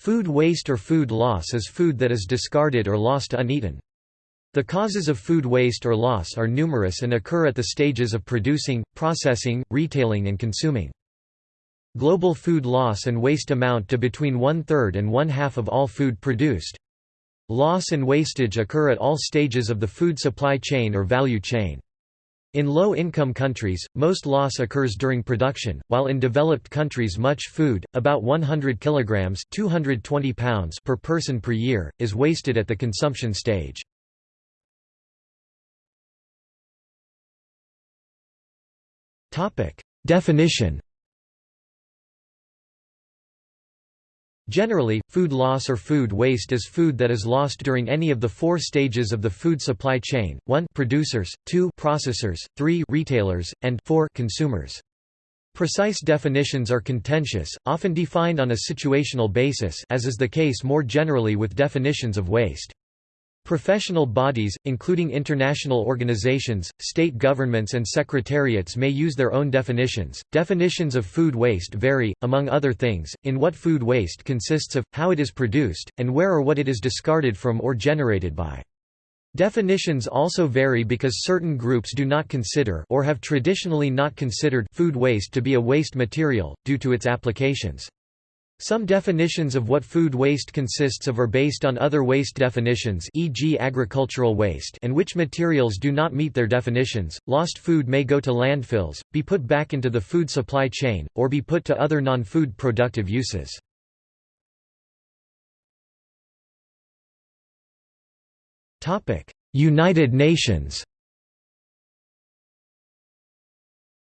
Food waste or food loss is food that is discarded or lost uneaten. The causes of food waste or loss are numerous and occur at the stages of producing, processing, retailing and consuming. Global food loss and waste amount to between one-third and one-half of all food produced. Loss and wastage occur at all stages of the food supply chain or value chain. In low-income countries, most loss occurs during production, while in developed countries much food, about 100 kilograms (220 pounds) per person per year, is wasted at the consumption stage. Definition Generally, food loss or food waste is food that is lost during any of the four stages of the food supply chain, 1 producers, 2 processors, 3 retailers, and 4 consumers. Precise definitions are contentious, often defined on a situational basis as is the case more generally with definitions of waste. Professional bodies, including international organizations, state governments, and secretariats, may use their own definitions. Definitions of food waste vary, among other things, in what food waste consists of, how it is produced, and where or what it is discarded from or generated by. Definitions also vary because certain groups do not consider or have traditionally not considered food waste to be a waste material, due to its applications. Some definitions of what food waste consists of are based on other waste definitions e.g. agricultural waste and which materials do not meet their definitions. Lost food may go to landfills, be put back into the food supply chain, or be put to other non-food productive uses. United Nations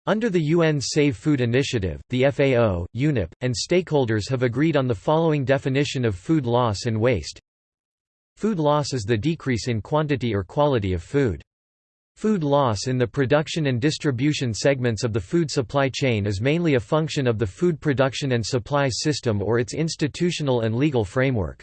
Under the UN's Save Food Initiative, the FAO, UNEP, and stakeholders have agreed on the following definition of food loss and waste. Food loss is the decrease in quantity or quality of food. Food loss in the production and distribution segments of the food supply chain is mainly a function of the food production and supply system or its institutional and legal framework.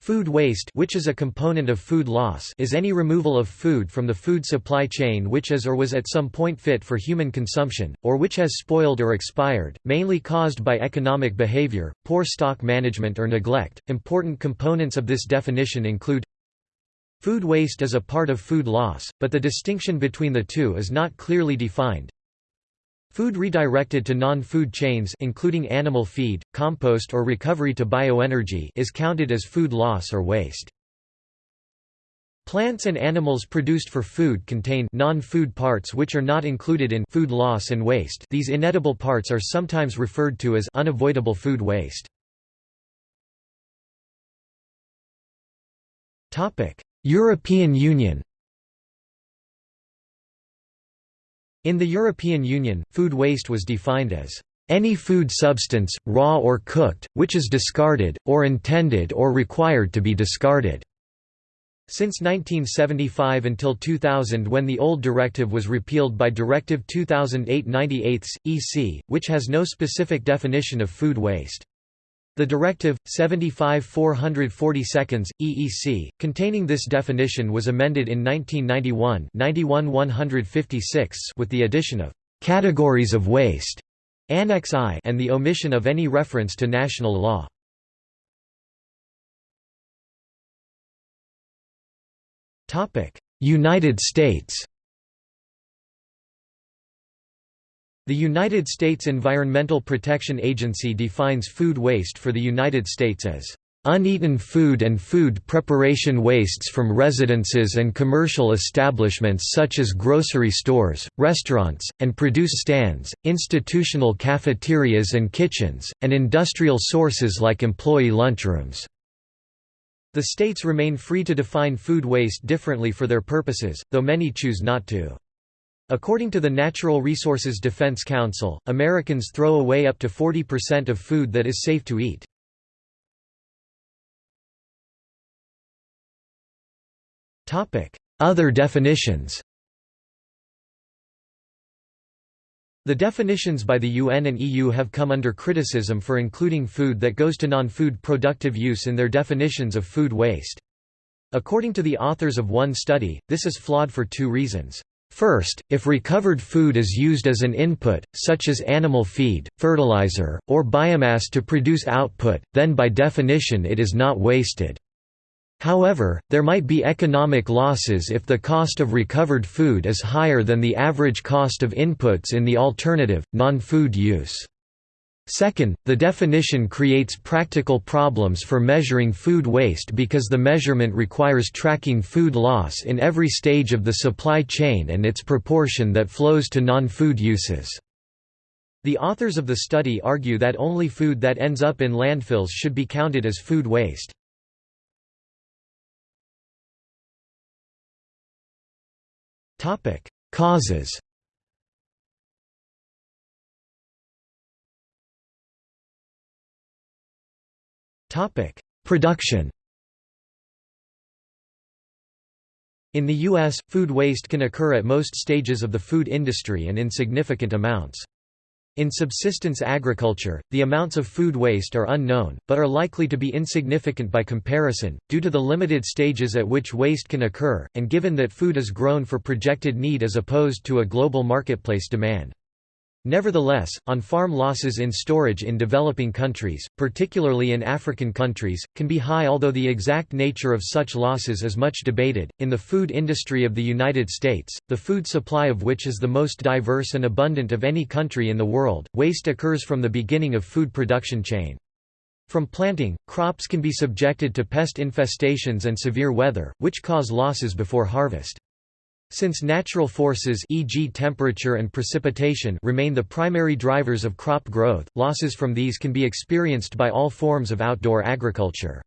Food waste which is a component of food loss is any removal of food from the food supply chain which is or was at some point fit for human consumption, or which has spoiled or expired, mainly caused by economic behavior, poor stock management or neglect. Important components of this definition include Food waste is a part of food loss, but the distinction between the two is not clearly defined. Food redirected to non-food chains including animal feed, compost or recovery to bioenergy is counted as food loss or waste. Plants and animals produced for food contain non-food parts which are not included in food loss and waste. These inedible parts are sometimes referred to as unavoidable food waste. Topic: European Union In the European Union, food waste was defined as any food substance, raw or cooked, which is discarded, or intended or required to be discarded. Since 1975 until 2000 when the old directive was repealed by Directive 2008-98, EC, which has no specific definition of food waste. The Directive, 75 440 seconds, EEC, containing this definition was amended in 1991 91 156 with the addition of «categories of waste» Annex I and the omission of any reference to national law. United States The United States Environmental Protection Agency defines food waste for the United States as uneaten food and food preparation wastes from residences and commercial establishments such as grocery stores, restaurants, and produce stands, institutional cafeterias and kitchens, and industrial sources like employee lunchrooms. The states remain free to define food waste differently for their purposes, though many choose not to. According to the Natural Resources Defense Council, Americans throw away up to 40% of food that is safe to eat. Other definitions The definitions by the UN and EU have come under criticism for including food that goes to non-food productive use in their definitions of food waste. According to the authors of one study, this is flawed for two reasons. First, if recovered food is used as an input, such as animal feed, fertilizer, or biomass to produce output, then by definition it is not wasted. However, there might be economic losses if the cost of recovered food is higher than the average cost of inputs in the alternative, non-food use. Second, the definition creates practical problems for measuring food waste because the measurement requires tracking food loss in every stage of the supply chain and its proportion that flows to non-food uses. The authors of the study argue that only food that ends up in landfills should be counted as food waste. Causes Topic: Production. In the U.S., food waste can occur at most stages of the food industry and in significant amounts. In subsistence agriculture, the amounts of food waste are unknown, but are likely to be insignificant by comparison, due to the limited stages at which waste can occur, and given that food is grown for projected need as opposed to a global marketplace demand. Nevertheless, on-farm losses in storage in developing countries, particularly in African countries, can be high although the exact nature of such losses is much debated. In the food industry of the United States, the food supply of which is the most diverse and abundant of any country in the world, waste occurs from the beginning of food production chain. From planting, crops can be subjected to pest infestations and severe weather, which cause losses before harvest. Since natural forces e.g. temperature and precipitation remain the primary drivers of crop growth, losses from these can be experienced by all forms of outdoor agriculture.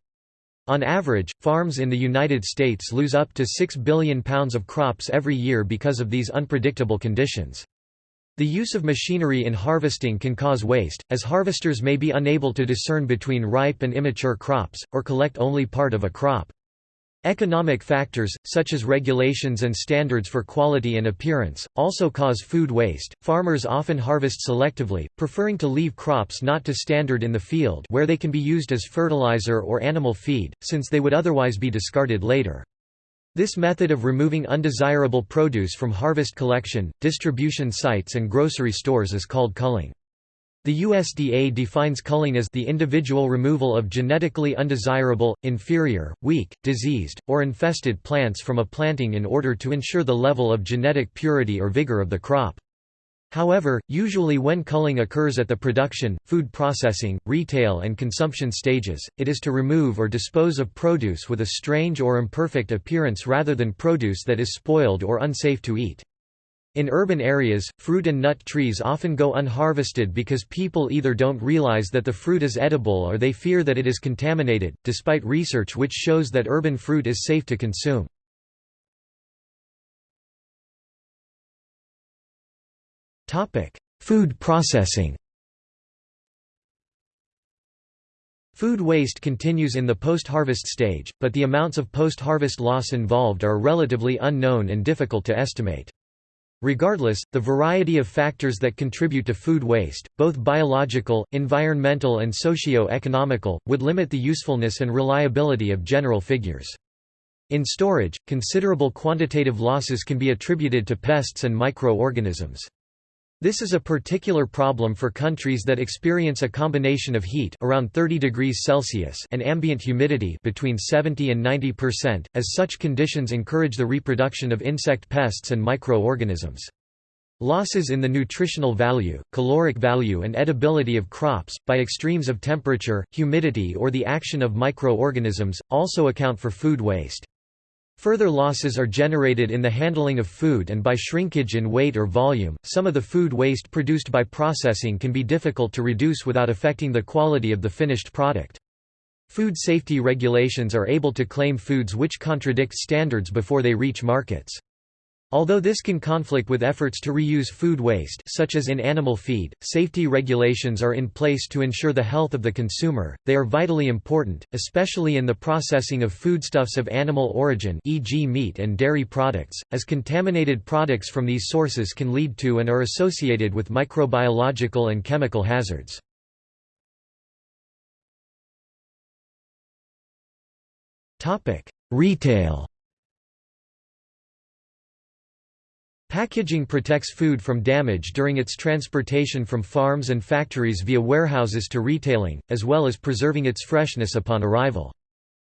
On average, farms in the United States lose up to 6 billion pounds of crops every year because of these unpredictable conditions. The use of machinery in harvesting can cause waste, as harvesters may be unable to discern between ripe and immature crops, or collect only part of a crop. Economic factors, such as regulations and standards for quality and appearance, also cause food waste. Farmers often harvest selectively, preferring to leave crops not to standard in the field where they can be used as fertilizer or animal feed, since they would otherwise be discarded later. This method of removing undesirable produce from harvest collection, distribution sites and grocery stores is called culling. The USDA defines culling as the individual removal of genetically undesirable, inferior, weak, diseased, or infested plants from a planting in order to ensure the level of genetic purity or vigor of the crop. However, usually when culling occurs at the production, food processing, retail and consumption stages, it is to remove or dispose of produce with a strange or imperfect appearance rather than produce that is spoiled or unsafe to eat. In urban areas, fruit and nut trees often go unharvested because people either don't realize that the fruit is edible or they fear that it is contaminated, despite research which shows that urban fruit is safe to consume. Food processing Food waste continues in the post-harvest stage, but the amounts of post-harvest loss involved are relatively unknown and difficult to estimate. Regardless, the variety of factors that contribute to food waste, both biological, environmental and socio-economical, would limit the usefulness and reliability of general figures. In storage, considerable quantitative losses can be attributed to pests and microorganisms. This is a particular problem for countries that experience a combination of heat around 30 degrees Celsius and ambient humidity between 70 and 90%, as such conditions encourage the reproduction of insect pests and microorganisms. Losses in the nutritional value, caloric value and edibility of crops, by extremes of temperature, humidity or the action of microorganisms, also account for food waste. Further losses are generated in the handling of food and by shrinkage in weight or volume. Some of the food waste produced by processing can be difficult to reduce without affecting the quality of the finished product. Food safety regulations are able to claim foods which contradict standards before they reach markets. Although this can conflict with efforts to reuse food waste such as in animal feed, safety regulations are in place to ensure the health of the consumer, they are vitally important, especially in the processing of foodstuffs of animal origin e.g. meat and dairy products, as contaminated products from these sources can lead to and are associated with microbiological and chemical hazards. Retail Packaging protects food from damage during its transportation from farms and factories via warehouses to retailing, as well as preserving its freshness upon arrival.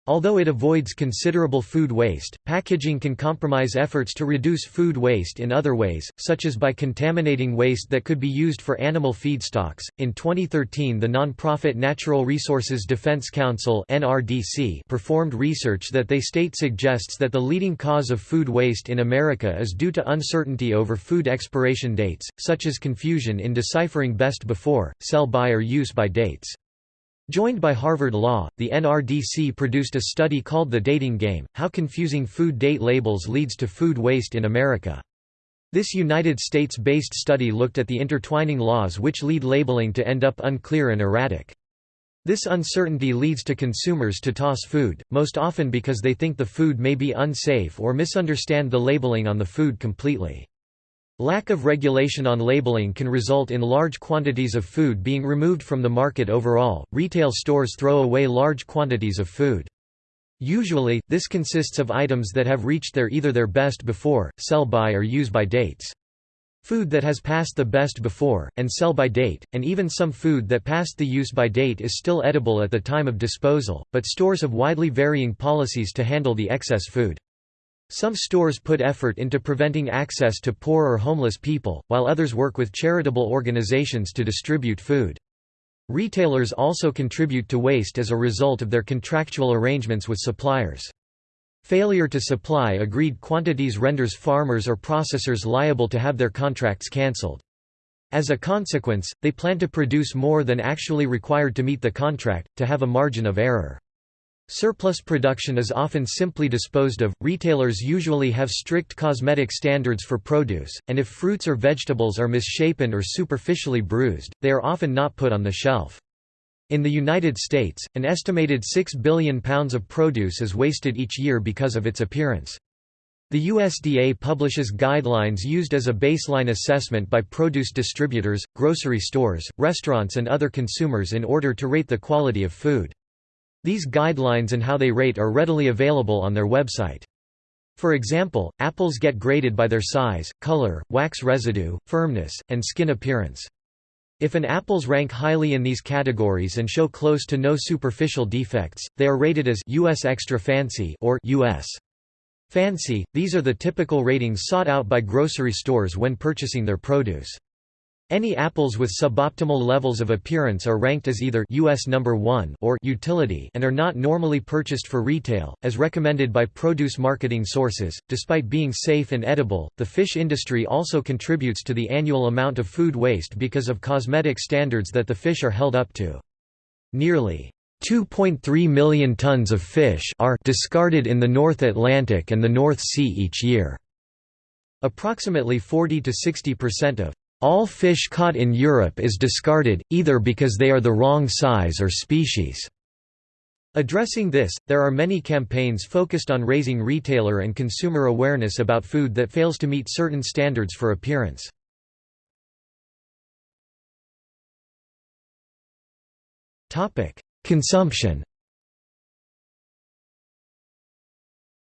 Although it avoids considerable food waste, packaging can compromise efforts to reduce food waste in other ways, such as by contaminating waste that could be used for animal feedstocks. In 2013, the non-profit Natural Resources Defense Council (NRDC) performed research that they state suggests that the leading cause of food waste in America is due to uncertainty over food expiration dates, such as confusion in deciphering best before, sell by or use by dates. Joined by Harvard Law, the NRDC produced a study called The Dating Game, How Confusing Food Date Labels Leads to Food Waste in America. This United States-based study looked at the intertwining laws which lead labeling to end up unclear and erratic. This uncertainty leads to consumers to toss food, most often because they think the food may be unsafe or misunderstand the labeling on the food completely. Lack of regulation on labeling can result in large quantities of food being removed from the market overall. Retail stores throw away large quantities of food. Usually, this consists of items that have reached their either their best before, sell by or use by dates. Food that has passed the best before, and sell by date, and even some food that passed the use by date is still edible at the time of disposal, but stores have widely varying policies to handle the excess food. Some stores put effort into preventing access to poor or homeless people, while others work with charitable organizations to distribute food. Retailers also contribute to waste as a result of their contractual arrangements with suppliers. Failure to supply agreed quantities renders farmers or processors liable to have their contracts cancelled. As a consequence, they plan to produce more than actually required to meet the contract, to have a margin of error. Surplus production is often simply disposed of. Retailers usually have strict cosmetic standards for produce, and if fruits or vegetables are misshapen or superficially bruised, they are often not put on the shelf. In the United States, an estimated 6 billion pounds of produce is wasted each year because of its appearance. The USDA publishes guidelines used as a baseline assessment by produce distributors, grocery stores, restaurants and other consumers in order to rate the quality of food. These guidelines and how they rate are readily available on their website. For example, apples get graded by their size, color, wax residue, firmness, and skin appearance. If an apples rank highly in these categories and show close to no superficial defects, they are rated as US Extra Fancy or US Fancy. These are the typical ratings sought out by grocery stores when purchasing their produce. Any apples with suboptimal levels of appearance are ranked as either US number 1 or utility and are not normally purchased for retail as recommended by produce marketing sources. Despite being safe and edible, the fish industry also contributes to the annual amount of food waste because of cosmetic standards that the fish are held up to. Nearly 2.3 million tons of fish are discarded in the North Atlantic and the North Sea each year. Approximately 40 to 60% of all fish caught in Europe is discarded, either because they are the wrong size or species. Addressing this, there are many campaigns focused on raising retailer and consumer awareness about food that fails to meet certain standards for appearance. Consumption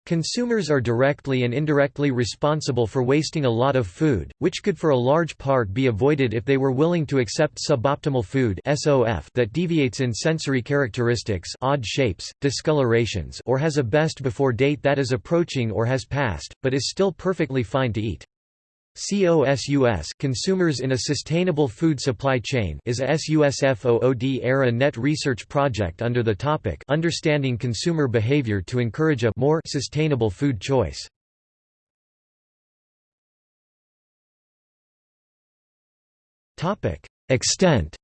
Consumers are directly and indirectly responsible for wasting a lot of food, which could for a large part be avoided if they were willing to accept suboptimal food that deviates in sensory characteristics odd shapes, discolorations or has a best before date that is approaching or has passed, but is still perfectly fine to eat. COSUS Consumers in a Sustainable Food Supply Chain is a SUSFOOD era net research project under the topic Understanding Consumer Behavior to encourage a more sustainable food choice. Topic: Extent.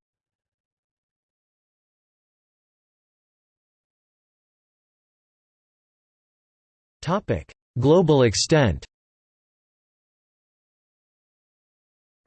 Topic: Global extent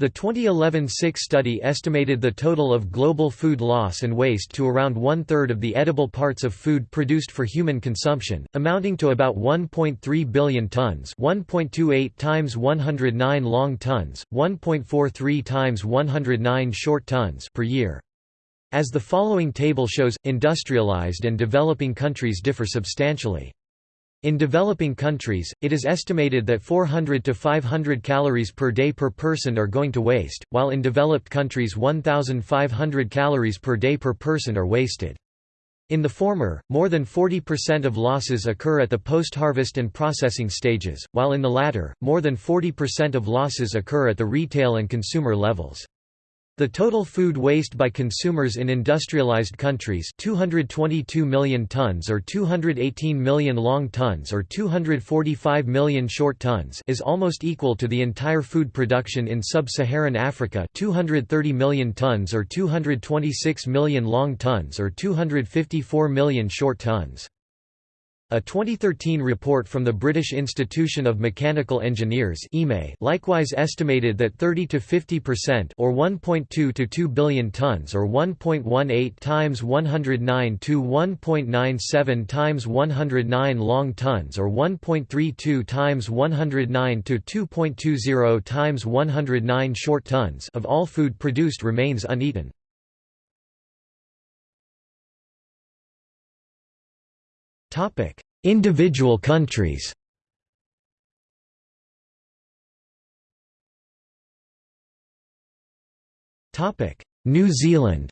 The 2011 SIK study estimated the total of global food loss and waste to around one-third of the edible parts of food produced for human consumption, amounting to about 1.3 billion tons 1.28 times 109 long tons, 1.43 times 109 short tons per year. As the following table shows, industrialized and developing countries differ substantially. In developing countries, it is estimated that 400 to 500 calories per day per person are going to waste, while in developed countries 1,500 calories per day per person are wasted. In the former, more than 40% of losses occur at the post-harvest and processing stages, while in the latter, more than 40% of losses occur at the retail and consumer levels. The total food waste by consumers in industrialized countries 222 million tons or 218 million long tons or 245 million short tons is almost equal to the entire food production in sub-Saharan Africa 230 million tons or 226 million long tons or 254 million short tons. A 2013 report from the British Institution of Mechanical Engineers likewise estimated that 30 to 50% or 1.2 to 2 billion tons or 1.18 times 109 to 1.97 times 109 long tons or 1.32 times 109 to 2.20 times 109 short tons of all food produced remains uneaten. Topic: Individual countries. Topic: New Zealand.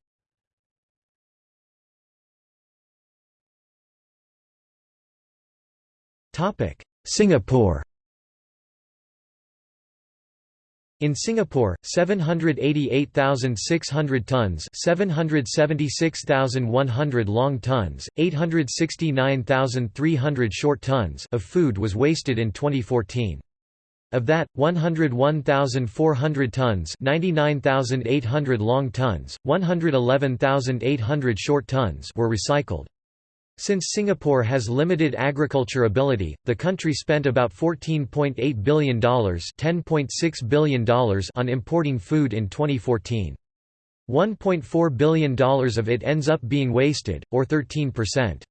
Topic: Singapore. In Singapore, 788,600 tons 776,100 long tons, 869,300 short tons of food was wasted in 2014. Of that, 101,400 tons 99,800 long tons, 111,800 short tons were recycled. Since Singapore has limited agriculture ability, the country spent about $14.8 billion, $10.6 billion on importing food in 2014. $1.4 billion of it ends up being wasted, or 13%.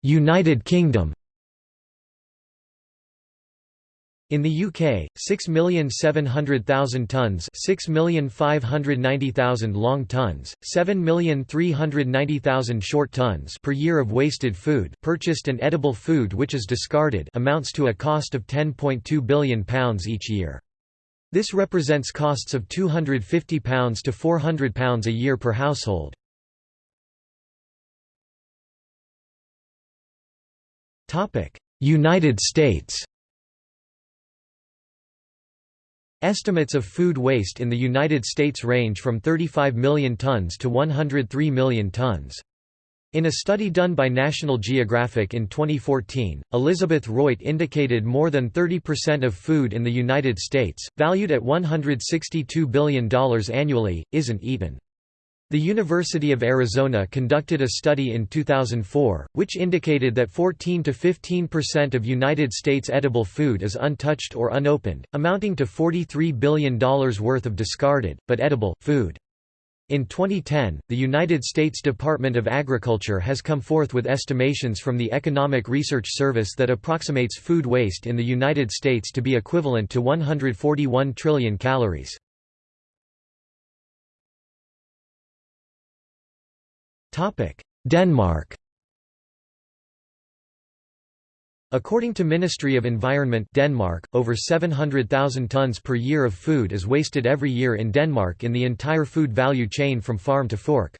United Kingdom In the UK, 6,700,000 tonnes 6,590,000 long tonnes, 7,390,000 short tonnes per year of wasted food purchased and edible food which is discarded amounts to a cost of £10.2 billion each year. This represents costs of £250 to £400 a year per household. United States Estimates of food waste in the United States range from 35 million tons to 103 million tons. In a study done by National Geographic in 2014, Elizabeth Royte indicated more than 30% of food in the United States, valued at $162 billion annually, isn't eaten. The University of Arizona conducted a study in 2004, which indicated that 14 to 15% of United States edible food is untouched or unopened, amounting to $43 billion worth of discarded, but edible, food. In 2010, the United States Department of Agriculture has come forth with estimations from the Economic Research Service that approximates food waste in the United States to be equivalent to 141 trillion calories. Denmark According to Ministry of Environment Denmark, over 700,000 tons per year of food is wasted every year in Denmark in the entire food value chain from farm to fork.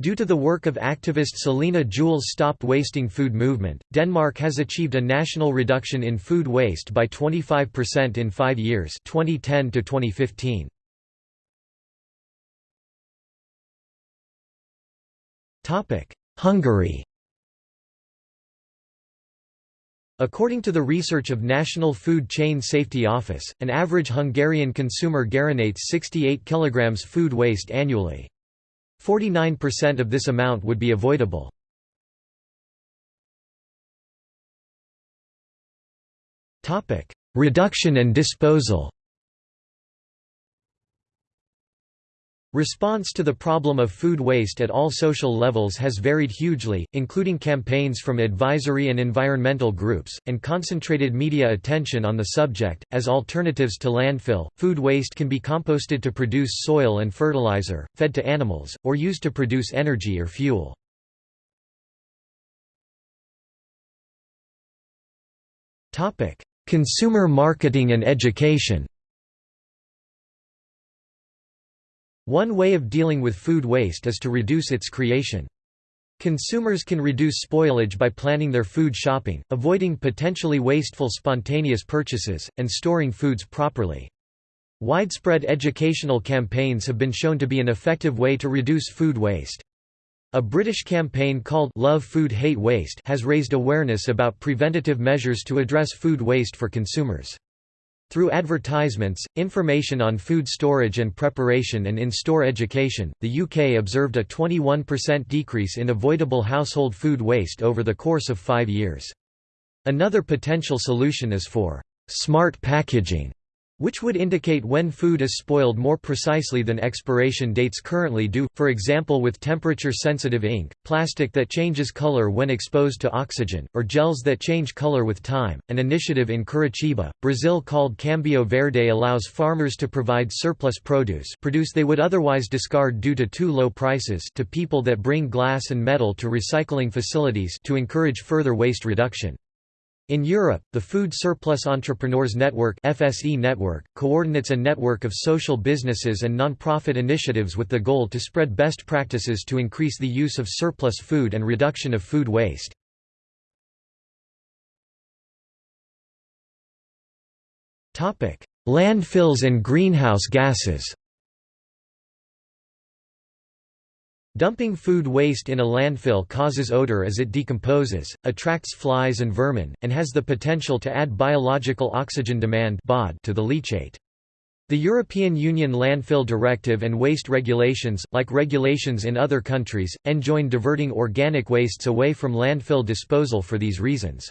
Due to the work of activist Selina Juul's Stop Wasting Food movement, Denmark has achieved a national reduction in food waste by 25% in 5 years 2010 to 2015. Hungary According to the research of National Food Chain Safety Office, an average Hungarian consumer garinates 68 kg food waste annually. 49% of this amount would be avoidable. Reduction and disposal Response to the problem of food waste at all social levels has varied hugely, including campaigns from advisory and environmental groups, and concentrated media attention on the subject. As alternatives to landfill, food waste can be composted to produce soil and fertilizer, fed to animals, or used to produce energy or fuel. Consumer marketing and education One way of dealing with food waste is to reduce its creation. Consumers can reduce spoilage by planning their food shopping, avoiding potentially wasteful spontaneous purchases, and storing foods properly. Widespread educational campaigns have been shown to be an effective way to reduce food waste. A British campaign called Love Food Hate Waste has raised awareness about preventative measures to address food waste for consumers. Through advertisements, information on food storage and preparation and in-store education, the UK observed a 21% decrease in avoidable household food waste over the course of five years. Another potential solution is for «smart packaging» which would indicate when food is spoiled more precisely than expiration dates currently do, for example with temperature-sensitive ink, plastic that changes color when exposed to oxygen, or gels that change color with time. An initiative in Curitiba, Brazil called Cambio Verde allows farmers to provide surplus produce produce they would otherwise discard due to too low prices to people that bring glass and metal to recycling facilities to encourage further waste reduction. In Europe, the Food Surplus Entrepreneurs Network FSE network, coordinates a network of social businesses and non-profit initiatives with the goal to spread best practices to increase the use of surplus food and reduction of food waste. Topic: Landfills and greenhouse gases Dumping food waste in a landfill causes odor as it decomposes, attracts flies and vermin, and has the potential to add biological oxygen demand to the leachate. The European Union Landfill Directive and waste regulations, like regulations in other countries, enjoin diverting organic wastes away from landfill disposal for these reasons.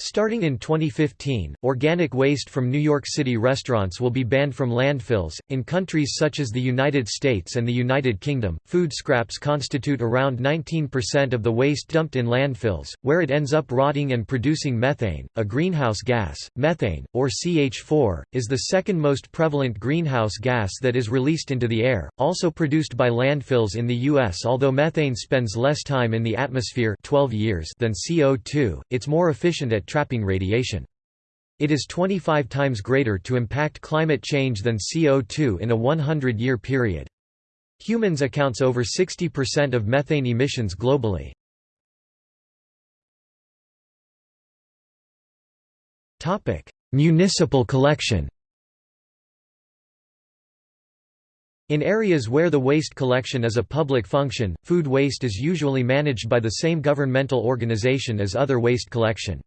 Starting in 2015, organic waste from New York City restaurants will be banned from landfills. In countries such as the United States and the United Kingdom, food scraps constitute around 19% of the waste dumped in landfills, where it ends up rotting and producing methane, a greenhouse gas. Methane, or CH4, is the second most prevalent greenhouse gas that is released into the air, also produced by landfills in the U.S. Although methane spends less time in the atmosphere 12 years than CO2, it's more efficient at trapping radiation. It is 25 times greater to impact climate change than CO2 in a 100-year period. Humans accounts over 60% of methane emissions globally. Municipal collection In areas where the waste collection is a public function, food waste is usually managed by the same governmental organization as other waste collection.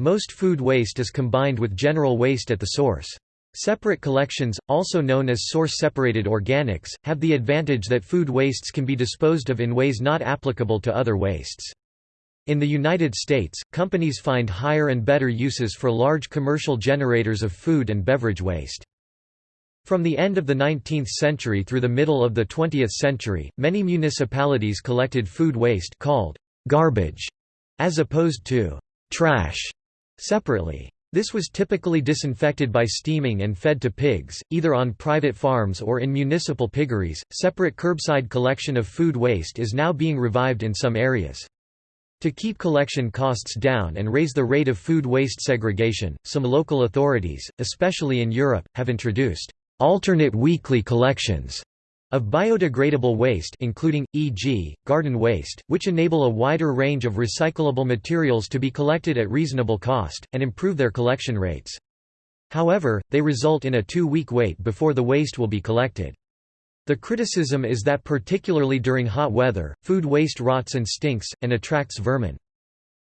Most food waste is combined with general waste at the source. Separate collections, also known as source-separated organics, have the advantage that food wastes can be disposed of in ways not applicable to other wastes. In the United States, companies find higher and better uses for large commercial generators of food and beverage waste. From the end of the 19th century through the middle of the 20th century, many municipalities collected food waste called garbage, as opposed to trash Separately. This was typically disinfected by steaming and fed to pigs, either on private farms or in municipal piggeries. Separate curbside collection of food waste is now being revived in some areas. To keep collection costs down and raise the rate of food waste segregation, some local authorities, especially in Europe, have introduced alternate weekly collections of biodegradable waste including, e.g., garden waste, which enable a wider range of recyclable materials to be collected at reasonable cost, and improve their collection rates. However, they result in a two-week wait before the waste will be collected. The criticism is that particularly during hot weather, food waste rots and stinks, and attracts vermin.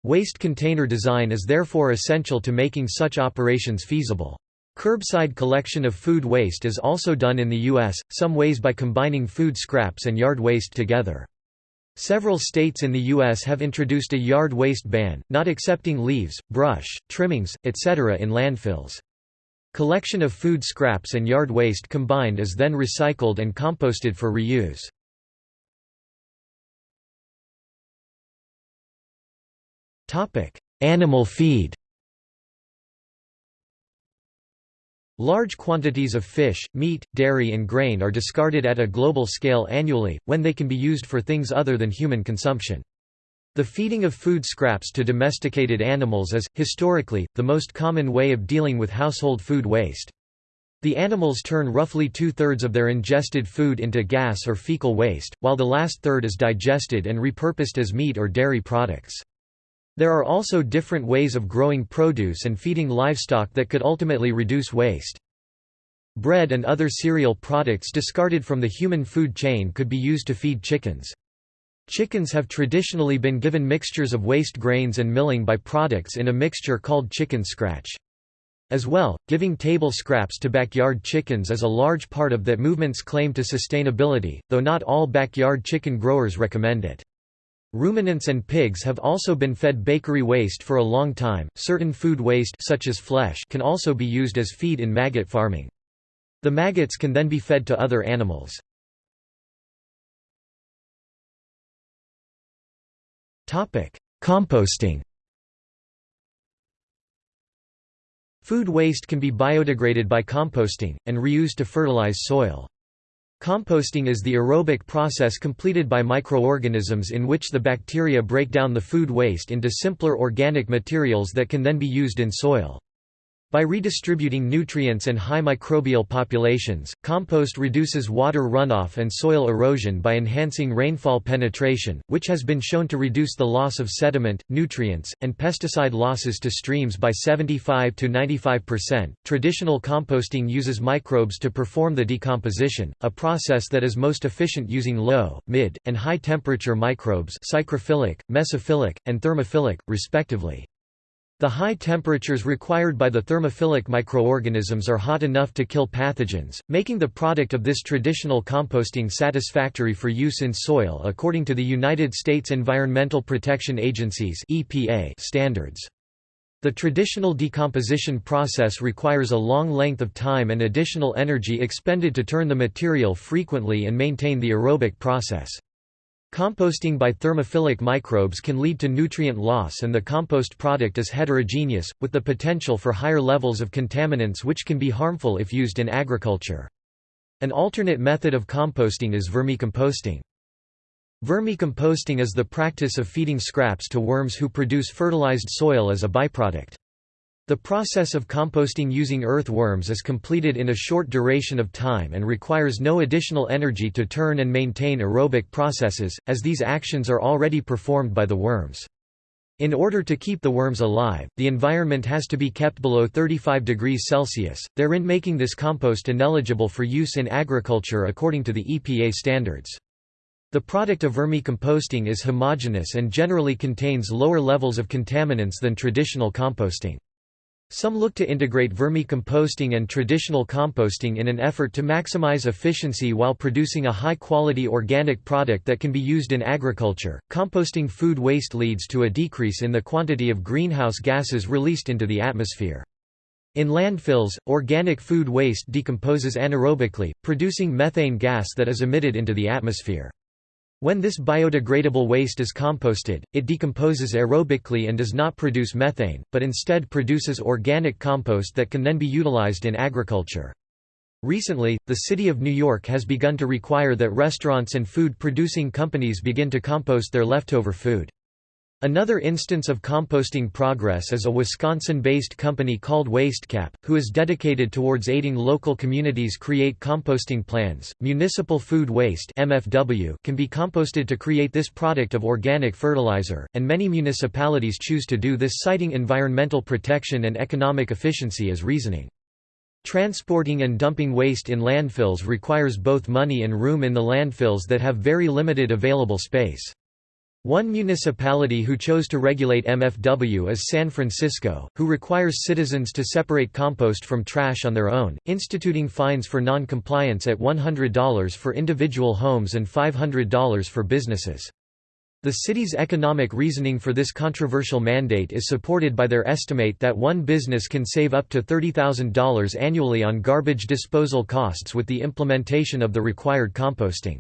Waste container design is therefore essential to making such operations feasible. Curbside collection of food waste is also done in the U.S., some ways by combining food scraps and yard waste together. Several states in the U.S. have introduced a yard waste ban, not accepting leaves, brush, trimmings, etc. in landfills. Collection of food scraps and yard waste combined is then recycled and composted for reuse. Animal feed Large quantities of fish, meat, dairy and grain are discarded at a global scale annually, when they can be used for things other than human consumption. The feeding of food scraps to domesticated animals is, historically, the most common way of dealing with household food waste. The animals turn roughly two-thirds of their ingested food into gas or fecal waste, while the last third is digested and repurposed as meat or dairy products. There are also different ways of growing produce and feeding livestock that could ultimately reduce waste. Bread and other cereal products discarded from the human food chain could be used to feed chickens. Chickens have traditionally been given mixtures of waste grains and milling by products in a mixture called chicken scratch. As well, giving table scraps to backyard chickens is a large part of that movement's claim to sustainability, though not all backyard chicken growers recommend it. Ruminants and pigs have also been fed bakery waste for a long time. Certain food waste such as flesh can also be used as feed in maggot farming. The maggots can then be fed to other animals. Topic: Composting. Food waste can be biodegraded by composting and reused to fertilize soil. Composting is the aerobic process completed by microorganisms in which the bacteria break down the food waste into simpler organic materials that can then be used in soil. By redistributing nutrients and high microbial populations, compost reduces water runoff and soil erosion by enhancing rainfall penetration, which has been shown to reduce the loss of sediment, nutrients, and pesticide losses to streams by 75 to 95%. Traditional composting uses microbes to perform the decomposition, a process that is most efficient using low, mid, and high temperature microbes psychrophilic, mesophilic, and thermophilic, respectively. The high temperatures required by the thermophilic microorganisms are hot enough to kill pathogens, making the product of this traditional composting satisfactory for use in soil according to the United States Environmental Protection Agency's EPA standards. The traditional decomposition process requires a long length of time and additional energy expended to turn the material frequently and maintain the aerobic process. Composting by thermophilic microbes can lead to nutrient loss and the compost product is heterogeneous, with the potential for higher levels of contaminants which can be harmful if used in agriculture. An alternate method of composting is vermicomposting. Vermicomposting is the practice of feeding scraps to worms who produce fertilized soil as a byproduct. The process of composting using earthworms is completed in a short duration of time and requires no additional energy to turn and maintain aerobic processes, as these actions are already performed by the worms. In order to keep the worms alive, the environment has to be kept below 35 degrees Celsius, therein making this compost ineligible for use in agriculture according to the EPA standards. The product of vermicomposting is homogeneous and generally contains lower levels of contaminants than traditional composting. Some look to integrate vermicomposting and traditional composting in an effort to maximize efficiency while producing a high-quality organic product that can be used in agriculture. Composting food waste leads to a decrease in the quantity of greenhouse gases released into the atmosphere. In landfills, organic food waste decomposes anaerobically, producing methane gas that is emitted into the atmosphere. When this biodegradable waste is composted, it decomposes aerobically and does not produce methane, but instead produces organic compost that can then be utilized in agriculture. Recently, the city of New York has begun to require that restaurants and food-producing companies begin to compost their leftover food. Another instance of composting progress is a Wisconsin-based company called WasteCap, who is dedicated towards aiding local communities create composting plans. Municipal food waste (MFW) can be composted to create this product of organic fertilizer, and many municipalities choose to do this citing environmental protection and economic efficiency as reasoning. Transporting and dumping waste in landfills requires both money and room in the landfills that have very limited available space. One municipality who chose to regulate MFW is San Francisco, who requires citizens to separate compost from trash on their own, instituting fines for non-compliance at $100 for individual homes and $500 for businesses. The city's economic reasoning for this controversial mandate is supported by their estimate that one business can save up to $30,000 annually on garbage disposal costs with the implementation of the required composting.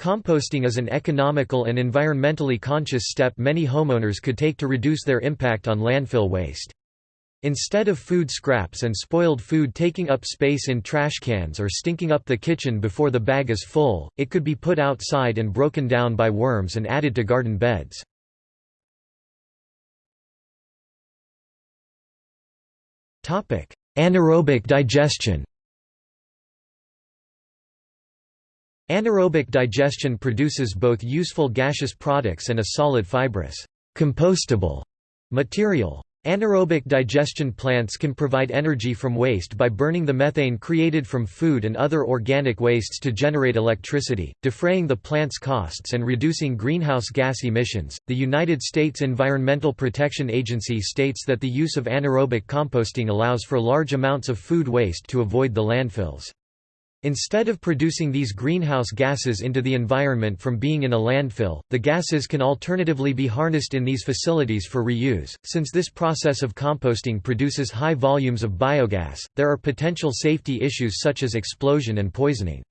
Composting is an economical and environmentally conscious step many homeowners could take to reduce their impact on landfill waste. Instead of food scraps and spoiled food taking up space in trash cans or stinking up the kitchen before the bag is full, it could be put outside and broken down by worms and added to garden beds. Anaerobic digestion Anaerobic digestion produces both useful gaseous products and a solid fibrous, compostable material. Anaerobic digestion plants can provide energy from waste by burning the methane created from food and other organic wastes to generate electricity, defraying the plant's costs and reducing greenhouse gas emissions. The United States Environmental Protection Agency states that the use of anaerobic composting allows for large amounts of food waste to avoid the landfills. Instead of producing these greenhouse gases into the environment from being in a landfill, the gases can alternatively be harnessed in these facilities for reuse. Since this process of composting produces high volumes of biogas, there are potential safety issues such as explosion and poisoning.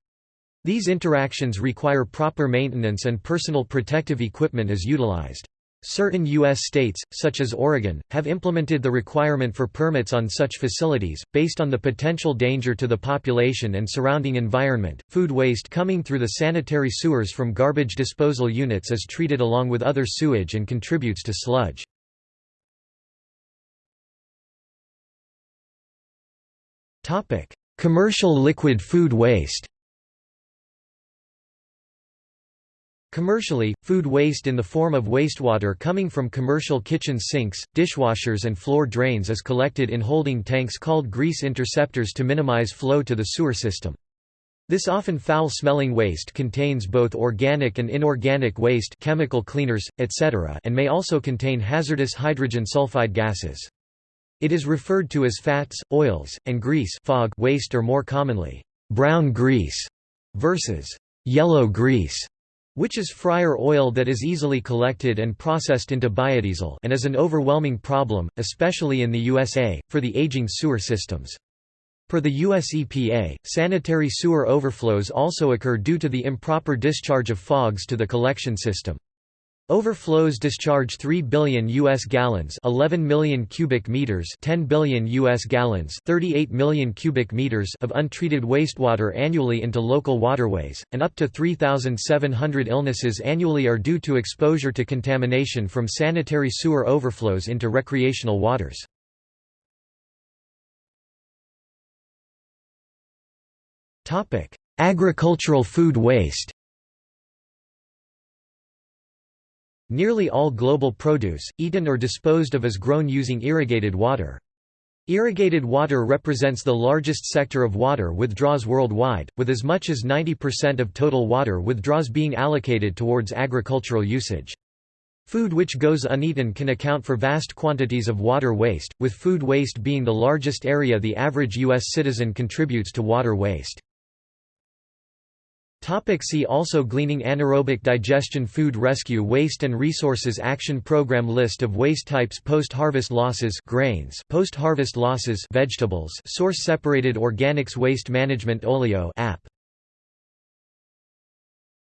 These interactions require proper maintenance and personal protective equipment is utilized. Certain U.S. states, such as Oregon, have implemented the requirement for permits on such facilities, based on the potential danger to the population and surrounding environment. Food waste coming through the sanitary sewers from garbage disposal units is treated along with other sewage and contributes to sludge. Commercial liquid food waste Commercially, food waste in the form of wastewater coming from commercial kitchen sinks, dishwashers and floor drains is collected in holding tanks called grease interceptors to minimize flow to the sewer system. This often foul-smelling waste contains both organic and inorganic waste chemical cleaners, etc. and may also contain hazardous hydrogen sulfide gases. It is referred to as fats, oils, and grease fog waste or more commonly, brown grease versus yellow grease which is fryer oil that is easily collected and processed into biodiesel and is an overwhelming problem, especially in the USA, for the aging sewer systems. Per the US EPA, sanitary sewer overflows also occur due to the improper discharge of fogs to the collection system. Overflows discharge 3 billion US gallons, 11 million cubic meters, 10 billion US gallons, 38 million cubic meters of untreated wastewater annually into local waterways, and up to 3700 illnesses annually are due to exposure to contamination from sanitary sewer overflows into recreational waters. Topic: Agricultural food waste. Nearly all global produce, eaten or disposed of is grown using irrigated water. Irrigated water represents the largest sector of water withdrawals worldwide, with as much as 90% of total water withdrawals being allocated towards agricultural usage. Food which goes uneaten can account for vast quantities of water waste, with food waste being the largest area the average U.S. citizen contributes to water waste. Topic see also Gleaning Anaerobic digestion Food rescue Waste and Resources Action Program List of waste types Post-harvest losses grains Post-harvest losses vegetables Source separated organics Waste management Olio app